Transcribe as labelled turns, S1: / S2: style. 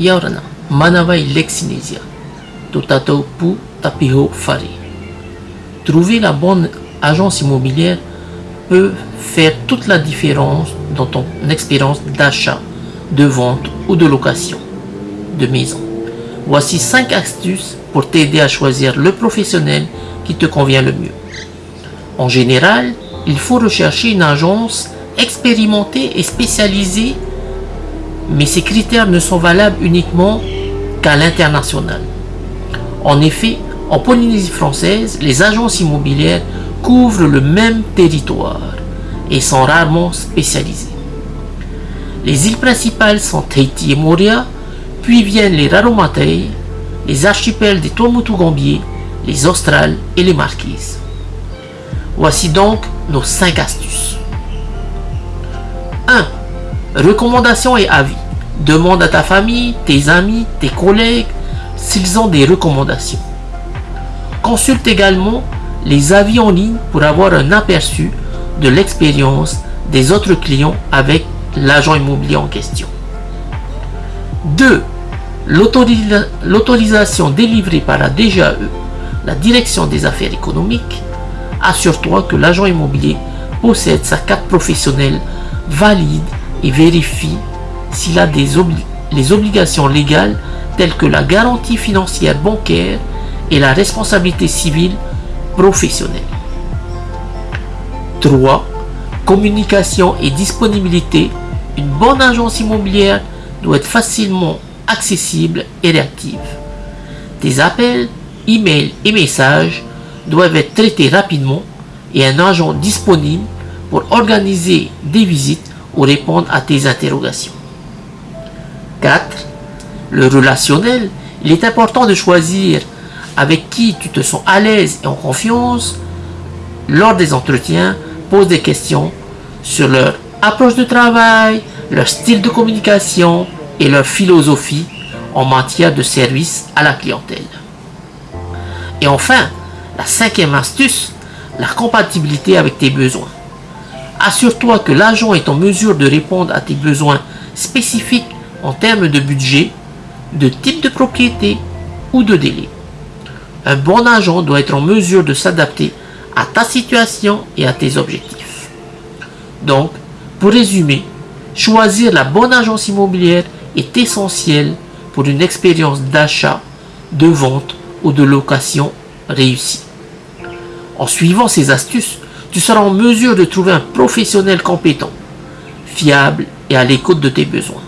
S1: Yaurana, Manavai Lexinesia, Totato Pu Tapiho Fari. Trouver la bonne agence immobilière peut faire toute la différence dans ton expérience d'achat, de vente ou de location de maison. Voici 5 astuces pour t'aider à choisir le professionnel qui te convient le mieux. En général, il faut rechercher une agence expérimentée et spécialisée, mais ces critères ne sont valables uniquement qu'à l'international. En effet, en Polynésie française, les agences immobilières couvrent le même territoire et sont rarement spécialisées. Les îles principales sont Tahiti et Moria, puis viennent les Raromatei, les archipels des Tuamotu-Gambier, les Australes et les Marquises. Voici donc nos 5 astuces. 1. Recommandations et avis. Demande à ta famille, tes amis, tes collègues s'ils ont des recommandations. Consulte également les avis en ligne pour avoir un aperçu de l'expérience des autres clients avec l'agent immobilier en question. 2. L'autorisation délivrée par la DGAE, la Direction des affaires économiques, assure-toi que l'agent immobilier possède sa carte professionnelle valide et vérifie s'il a des les obligations légales telles que la garantie financière bancaire et la responsabilité civile professionnelle. 3. Communication et disponibilité. Une bonne agence immobilière doit être facilement accessible et réactive. Tes appels, emails et messages doivent être traités rapidement et un agent disponible pour organiser des visites ou répondre à tes interrogations. 4. Le relationnel. Il est important de choisir avec qui tu te sens à l'aise et en confiance. Lors des entretiens, pose des questions sur leur approche de travail, leur style de communication et leur philosophie en matière de service à la clientèle. Et enfin, la cinquième astuce, la compatibilité avec tes besoins. Assure-toi que l'agent est en mesure de répondre à tes besoins spécifiques en termes de budget, de type de propriété ou de délai. Un bon agent doit être en mesure de s'adapter à ta situation et à tes objectifs. Donc, pour résumer, choisir la bonne agence immobilière est essentiel pour une expérience d'achat, de vente ou de location réussie. En suivant ces astuces, tu seras en mesure de trouver un professionnel compétent, fiable et à l'écoute de tes besoins.